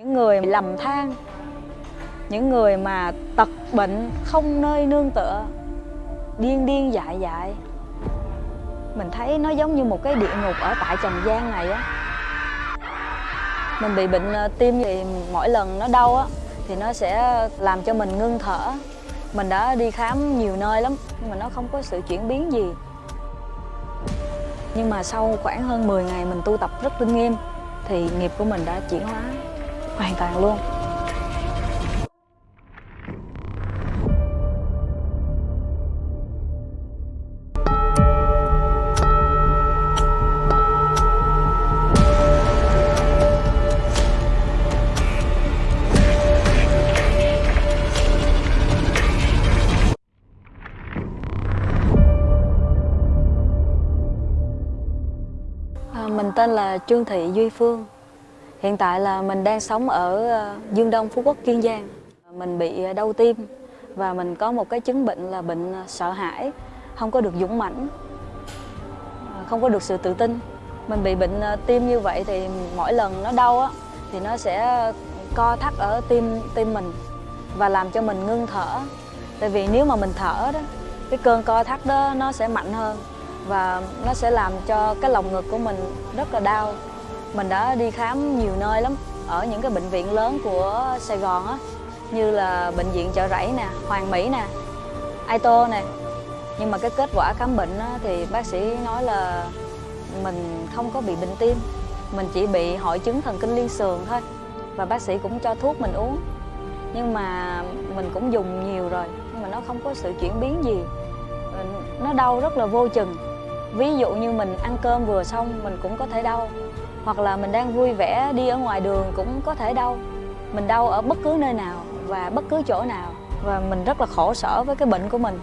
những người lầm than, những người mà tật bệnh không nơi nương tựa, điên điên dại dại. Mình thấy nó giống như một cái địa ngục ở tại trần gian này á. Mình bị bệnh ờ, tim thì mỗi lần nó đau á, thì nó sẽ làm cho mình ngưng thở. Mình đã đi khám nhiều nơi lắm, nhưng mà nó không có sự chuyển biến gì. Nhưng mà sau khoảng hơn 10 ngày mình tu tập rất linh nghiêm, thì nghiệp của mình đã chuyển hóa hoàn toàn luôn. À, mình tên là Trương Thị Duy Phương. Hiện tại là mình đang sống ở ờ, Dương Đông, Phú Quốc, Kiên Giang. Mình bị ờ, đau tim và mình có một cái chứng bệnh là bệnh ờ, sợ hãi Không có được dũng mãnh Không có được sự tự tin. Mình bị bệnh tim như vậy thì mỗi lần nó đau á Thì nó sẽ co thắt ở tim tim mình Và làm cho mình ngưng thở. Tại vì nếu mà mình thở đó Cái cơn co thắt đó nó sẽ mạnh hơn và nó sẽ làm cho cái lồng ngực của mình rất là đau mình đã đi khám nhiều nơi lắm ở những cái bệnh viện lớn của Sài Gòn á như là bệnh viện chợ rẫy nè Hoàng Mỹ nè Aito nè. Nhưng mà cái kết quả khám bệnh á, thì bác sĩ nói là mình không có bị bệnh tim mình chỉ bị hội chứng thần kinh liên sườn thôi và bác sĩ cũng cho thuốc mình uống. Nhưng mà mình cũng dùng nhiều rồi nhưng mà nó không có sự chuyển biến gì. Nó đau rất là vô chừng ví dụ như mình ăn cơm vừa xong mình cũng có thể đau. Hoặc là mình đang vui vẻ đi ở ngoài đường cũng có thể đau. Mình đau ở bất cứ nơi nào và bất cứ chỗ nào. Và mình rất là khổ sở với cái bệnh của mình.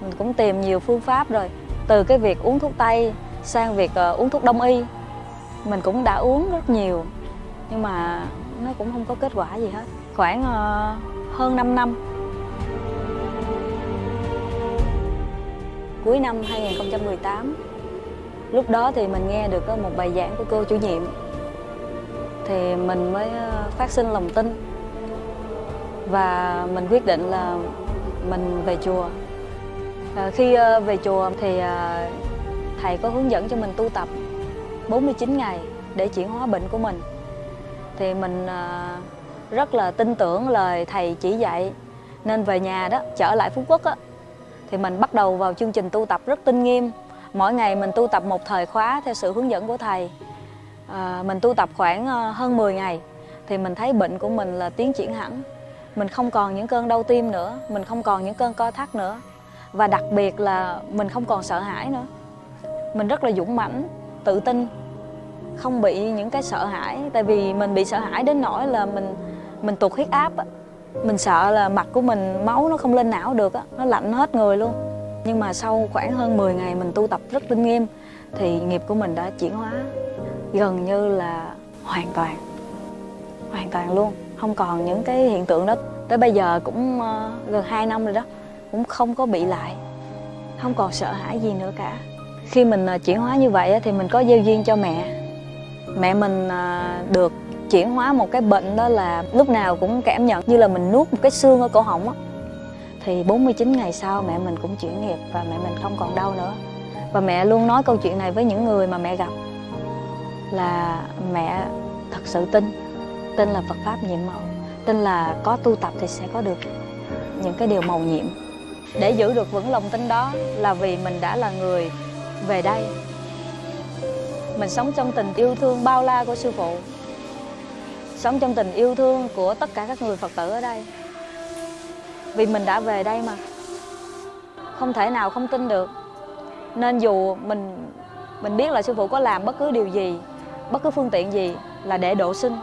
Mình cũng tìm nhiều phương pháp rồi. Từ cái việc uống thuốc tây sang việc uh, uống thuốc đông y mình cũng đã uống rất nhiều. Nhưng mà nó cũng không có kết quả gì hết. Khoảng uh, hơn 5 năm cuối năm 2018 lúc đó thì mình nghe được một bài giảng của cô chủ nhiệm. Thì mình mới ờ, phát sinh lòng tin. Và mình quyết định là mình về chùa. À, khi ờ, về chùa thì thầy có hướng dẫn cho mình tu tập 49 ngày để chuyển hóa bệnh của mình. Thì mình rất là tin tưởng lời thầy chỉ dạy. Nên về nhà đó trở lại Phú Quốc á thì mình bắt đầu vào chương trình tu tập rất tinh nghiêm. Mỗi ngày mình tu tập một thời khóa theo sự hướng dẫn của thầy. À, mình tu tập khoảng ờ, hơn 10 ngày thì mình thấy bệnh của mình là tiến triển hẳn. Mình không còn những cơn đau tim nữa mình không còn những cơn co thắt nữa. Và đặc biệt là mình không còn sợ hãi nữa. Mình rất là dũng mãnh tự tin không bị những cái sợ hãi. Tại vì mình bị sợ hãi đến nỗi là mình mình tụt huyết áp mình sợ là mặt của mình, máu nó không lên não được á, nó lạnh hết người luôn. Nhưng mà sau khoảng hơn 10 ngày mình tu tập rất linh nghiêm, thì nghiệp của mình đã chuyển hóa gần như là hoàn toàn. Hoàn toàn luôn. Không còn những cái hiện tượng đó. Tới bây giờ cũng ờ, gần 2 năm rồi đó, cũng không có bị lại. Không còn sợ hãi gì nữa cả. Khi mình ờ, chuyển hóa như vậy thì mình có gieo duyên cho mẹ. Mẹ mình ờ, được chuyển hóa một cái bệnh đó là lúc nào cũng cảm nhận như là mình nuốt một cái xương ở cổ họng á. Thì 49 ngày sau mẹ mình cũng chuyển nghiệp và mẹ mình không còn đau nữa. Và mẹ luôn nói câu chuyện này với những người mà mẹ gặp là mẹ thật sự tin tin là Phật pháp nhiệm màu, tin là có tu tập thì sẽ có được những cái điều màu nhiệm. Để giữ được vững lòng tin đó là vì mình đã là người về đây. Mình sống trong tình yêu thương bao la của sư phụ sống trong tình yêu thương của tất cả các người Phật tử ở đây. Vì mình đã về đây mà. Không thể nào không tin được. Nên dù mình mình biết là sư phụ có làm bất cứ điều gì, bất cứ phương tiện gì là để độ sinh.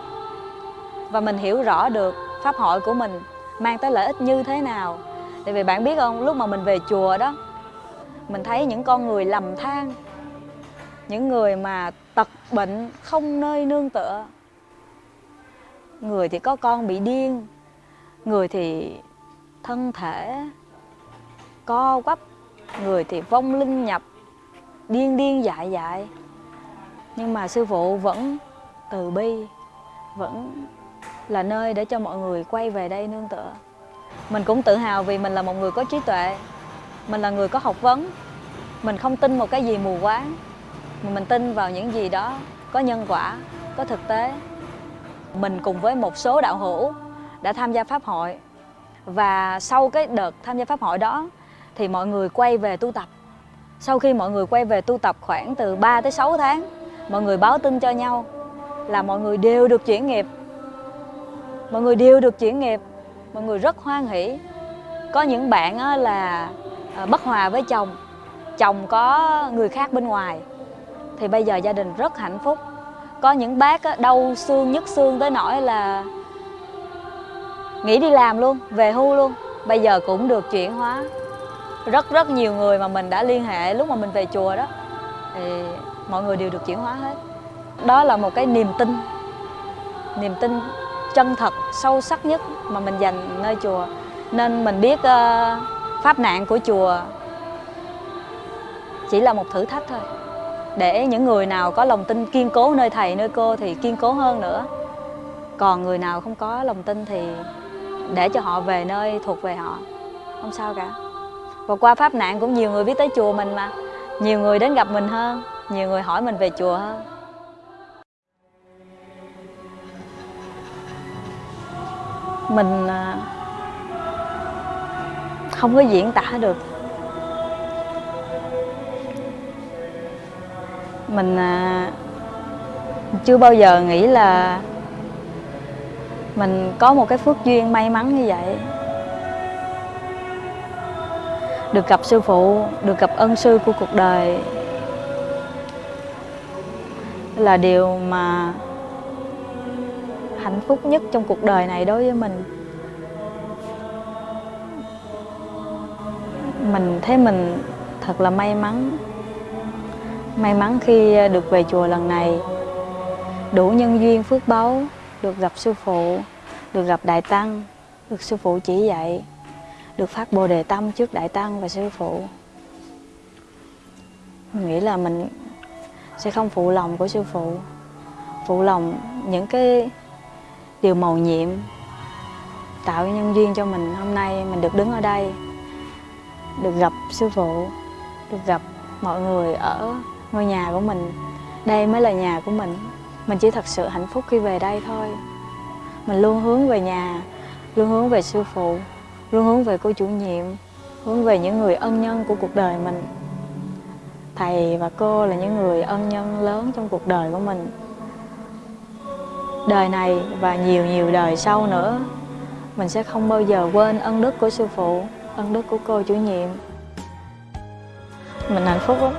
Và mình hiểu rõ được pháp hội của mình mang tới lợi ích như thế nào. Tại vì bạn biết không, lúc mà mình về chùa đó, mình thấy những con người lầm than, những người mà tật bệnh không nơi nương tựa người thì có con bị điên. Người thì thân thể co quắp. Người thì vong linh nhập, điên điên dại dại. Nhưng mà sư phụ vẫn từ bi, vẫn là nơi để cho mọi người quay về đây nương tựa. Mình cũng tự hào vì mình là một người có trí tuệ. Mình là người có học vấn. Mình không tin một cái gì mù quáng. Mà mình tin vào những gì đó có nhân quả, có thực tế mình cùng với một số đạo hữu đã tham gia pháp hội. Và sau cái đợt tham gia pháp hội đó thì mọi người quay về tu tập. Sau khi mọi người quay về tu tập khoảng từ 3 tới 6 tháng, mọi người báo tin cho nhau là mọi người đều được chuyển nghiệp. Mọi người đều được chuyển nghiệp. Mọi người rất hoan hỷ. Có những bạn là à, bất hòa với chồng. Chồng có người khác bên ngoài. Thì bây giờ gia đình rất hạnh phúc có những bác đau xương nhức xương tới nỗi là nghỉ đi làm luôn về hưu luôn. Bây giờ cũng được chuyển hóa. Rất rất nhiều người mà mình đã liên hệ lúc mà mình về chùa đó thì mọi người đều được chuyển hóa hết. Đó là một cái niềm tin niềm tin chân thật sâu sắc nhất mà mình dành nơi chùa. Nên mình biết uh, pháp nạn của chùa chỉ là một thử thách thôi để những người nào có lòng tin kiên cố nơi thầy, nơi cô thì kiên cố hơn nữa. Còn người nào không có lòng tin thì để cho họ về nơi thuộc về họ. Không sao cả. Và qua pháp nạn cũng nhiều người biết tới chùa mình mà. Nhiều người đến gặp mình hơn. Nhiều người hỏi mình về chùa hơn. Mình à, không có diễn tả được. Mình à, chưa bao giờ nghĩ là mình có một cái phước duyên may mắn như vậy. Được gặp sư phụ được gặp ân sư của cuộc đời là điều mà hạnh phúc nhất trong cuộc đời này đối với mình. Mình thấy mình thật là may mắn may mắn khi à, được về chùa lần này. Đủ nhân duyên phước báu, được gặp sư phụ, được gặp đại tăng, được sư phụ chỉ dạy, được phát bồ đề tâm trước đại tăng và sư phụ. Mình nghĩ là mình sẽ không phụ lòng của sư phụ phụ lòng những cái điều màu nhiệm tạo nhân duyên cho mình. Hôm nay mình được đứng ở đây, được gặp sư phụ, được gặp mọi người ở ngôi nhà của mình, đây mới là nhà của mình. Mình chỉ thật sự hạnh phúc khi về đây thôi. Mình luôn hướng về nhà, luôn hướng về sư phụ, luôn hướng về cô chủ nhiệm, hướng về những người ân nhân của cuộc đời mình. Thầy và cô là những người ân nhân lớn trong cuộc đời của mình. Đời này và nhiều nhiều đời sau nữa, mình sẽ không bao giờ quên ân đức của sư phụ, ân đức của cô chủ nhiệm. Mình hạnh phúc lắm.